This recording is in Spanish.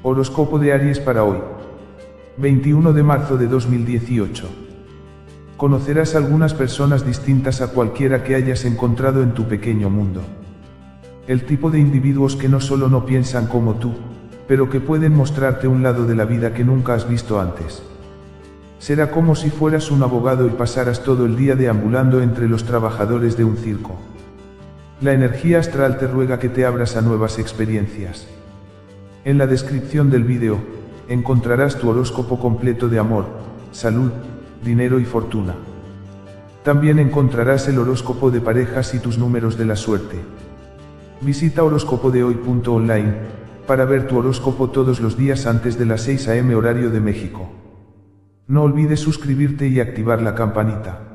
Horóscopo de Aries para hoy. 21 de marzo de 2018. Conocerás algunas personas distintas a cualquiera que hayas encontrado en tu pequeño mundo. El tipo de individuos que no solo no piensan como tú, pero que pueden mostrarte un lado de la vida que nunca has visto antes. Será como si fueras un abogado y pasaras todo el día deambulando entre los trabajadores de un circo. La energía astral te ruega que te abras a nuevas experiencias. En la descripción del vídeo, encontrarás tu horóscopo completo de amor, salud, dinero y fortuna. También encontrarás el horóscopo de parejas y tus números de la suerte. Visita horóscopodehoy.online para ver tu horóscopo todos los días antes de las 6 am horario de México. No olvides suscribirte y activar la campanita.